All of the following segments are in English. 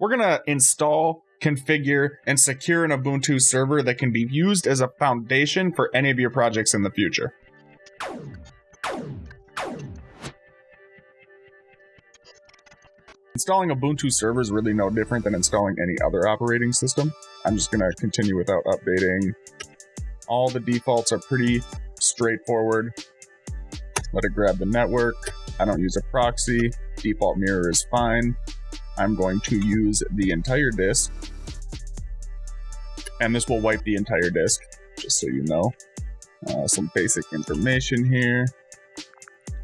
we're going to install, configure, and secure an Ubuntu server that can be used as a foundation for any of your projects in the future. Installing Ubuntu server is really no different than installing any other operating system. I'm just going to continue without updating. All the defaults are pretty straightforward. Let it grab the network. I don't use a proxy. Default mirror is fine. I'm going to use the entire disk. And this will wipe the entire disk, just so you know. Uh, some basic information here.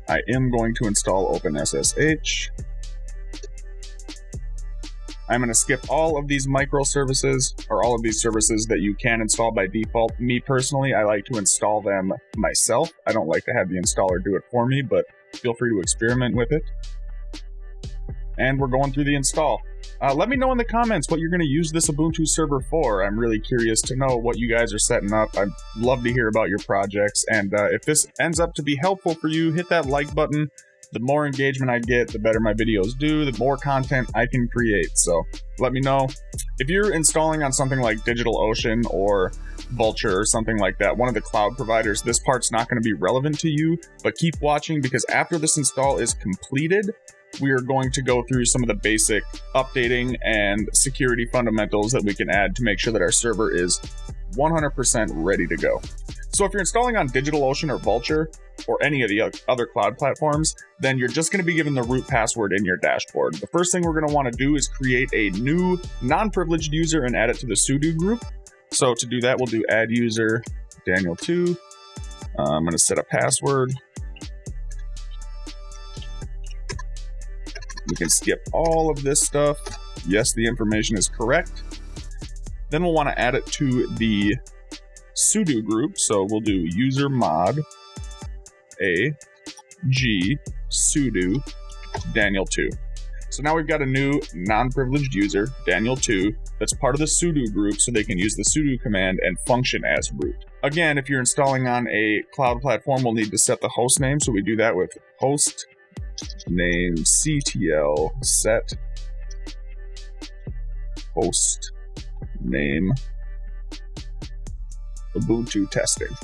I am going to install OpenSSH. I'm going to skip all of these microservices, or all of these services that you can install by default. Me personally, I like to install them myself. I don't like to have the installer do it for me, but feel free to experiment with it. And we're going through the install. Uh, let me know in the comments what you're going to use this Ubuntu server for. I'm really curious to know what you guys are setting up. I'd love to hear about your projects. And uh, if this ends up to be helpful for you, hit that like button the more engagement I get, the better my videos do, the more content I can create. So let me know. If you're installing on something like DigitalOcean or Vultr or something like that, one of the cloud providers, this part's not going to be relevant to you, but keep watching because after this install is completed, we are going to go through some of the basic updating and security fundamentals that we can add to make sure that our server is 100% ready to go. So if you're installing on DigitalOcean or Vultr or any of the other cloud platforms, then you're just going to be given the root password in your dashboard. The first thing we're going to want to do is create a new non-privileged user and add it to the sudo group. So to do that, we'll do add user Daniel2. Uh, I'm going to set a password. We can skip all of this stuff. Yes, the information is correct. Then we'll want to add it to the sudo group. So we'll do user mod a G sudo Daniel2. So now we've got a new non-privileged user, Daniel2, that's part of the sudo group so they can use the sudo command and function as root. Again, if you're installing on a cloud platform, we'll need to set the host name. So we do that with host name ctl set host name Ubuntu testing.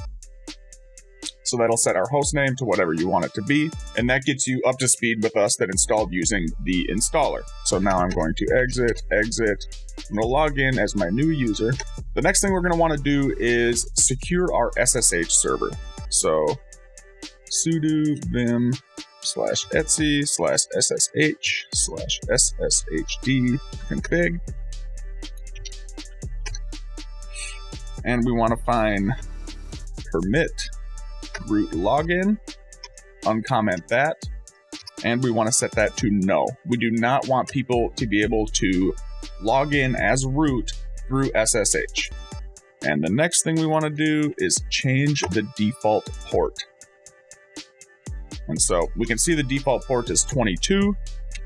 So that'll set our host name to whatever you want it to be. And that gets you up to speed with us that installed using the installer. So now I'm going to exit, exit. I'm to log in as my new user. The next thing we're going to want to do is secure our SSH server. So sudo vim slash etc slash ssh slash sshd config. And we want to find permit root login, uncomment that, and we want to set that to no. We do not want people to be able to log in as root through SSH. And the next thing we want to do is change the default port. And so we can see the default port is 22.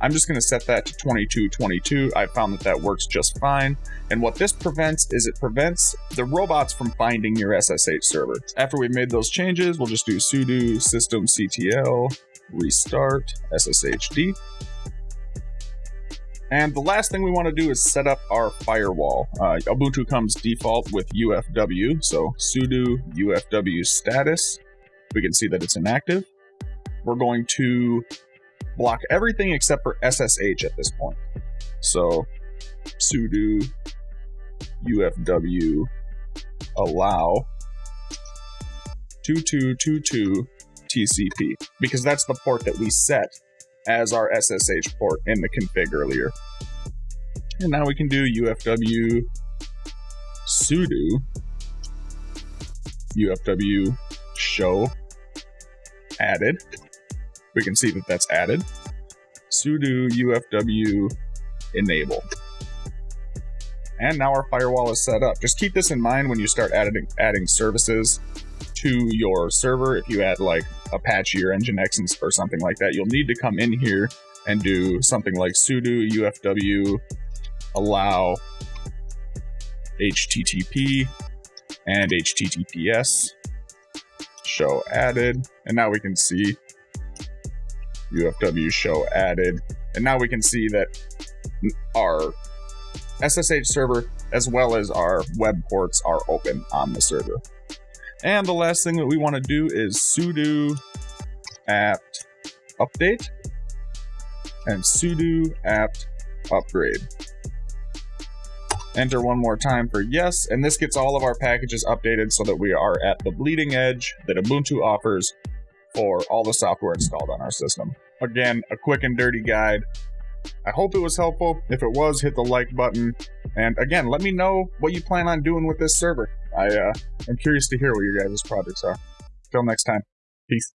I'm just going to set that to 2222. I found that that works just fine. And what this prevents is it prevents the robots from finding your SSH server. After we've made those changes, we'll just do sudo systemctl restart sshd. And the last thing we want to do is set up our firewall. Uh, Ubuntu comes default with UFW, so sudo UFW status. We can see that it's inactive. We're going to block everything except for SSH at this point. So sudo ufw allow 2222 TCP because that's the port that we set as our SSH port in the config earlier. And now we can do ufw sudo ufw show added we can see that that's added. sudo ufw enable. And now our firewall is set up. Just keep this in mind when you start adding, adding services to your server. If you add like Apache or Nginx or something like that, you'll need to come in here and do something like sudo ufw allow http and https show added. And now we can see UFW show added. And now we can see that our SSH server as well as our web ports are open on the server. And the last thing that we want to do is sudo apt update and sudo apt upgrade. Enter one more time for yes, and this gets all of our packages updated so that we are at the bleeding edge that Ubuntu offers for all the software installed on our system. Again, a quick and dirty guide. I hope it was helpful. If it was, hit the like button. And again, let me know what you plan on doing with this server. I uh, am curious to hear what your guys' projects are. Till next time, peace.